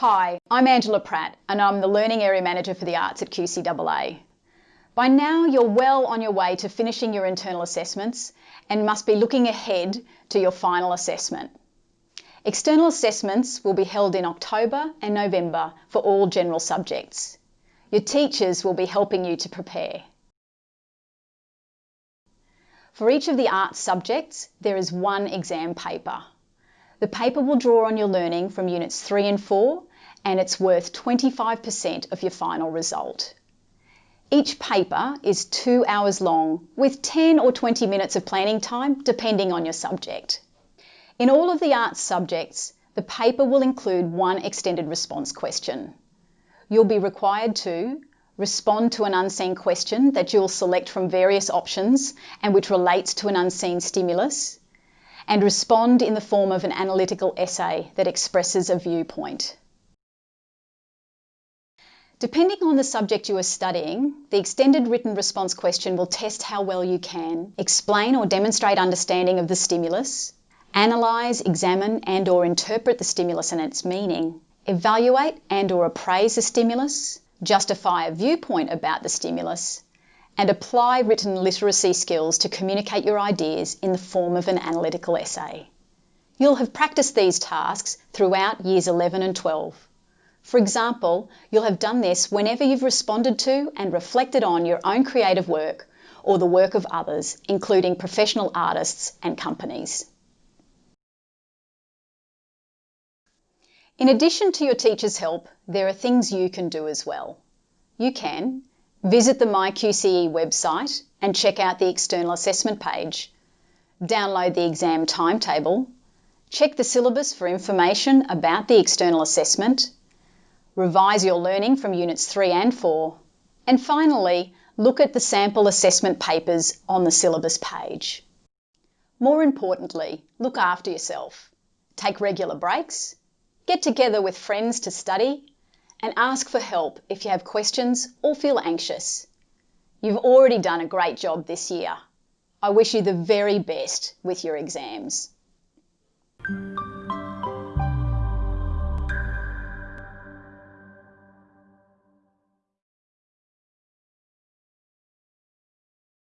Hi, I'm Angela Pratt and I'm the Learning Area Manager for the Arts at QCAA. By now you're well on your way to finishing your internal assessments and must be looking ahead to your final assessment. External assessments will be held in October and November for all general subjects. Your teachers will be helping you to prepare. For each of the arts subjects, there is one exam paper. The paper will draw on your learning from Units 3 and 4 and it's worth 25% of your final result. Each paper is two hours long with 10 or 20 minutes of planning time depending on your subject. In all of the arts subjects, the paper will include one extended response question. You'll be required to respond to an unseen question that you'll select from various options and which relates to an unseen stimulus, and respond in the form of an analytical essay that expresses a viewpoint. Depending on the subject you are studying, the extended written response question will test how well you can explain or demonstrate understanding of the stimulus, analyse, examine and or interpret the stimulus and its meaning, evaluate and or appraise the stimulus, justify a viewpoint about the stimulus, and apply written literacy skills to communicate your ideas in the form of an analytical essay. You'll have practiced these tasks throughout years 11 and 12. For example, you'll have done this whenever you've responded to and reflected on your own creative work or the work of others, including professional artists and companies. In addition to your teacher's help, there are things you can do as well. You can Visit the MyQCE website and check out the external assessment page. Download the exam timetable. Check the syllabus for information about the external assessment. Revise your learning from Units 3 and 4. And finally, look at the sample assessment papers on the syllabus page. More importantly, look after yourself. Take regular breaks. Get together with friends to study and ask for help if you have questions or feel anxious. You've already done a great job this year. I wish you the very best with your exams.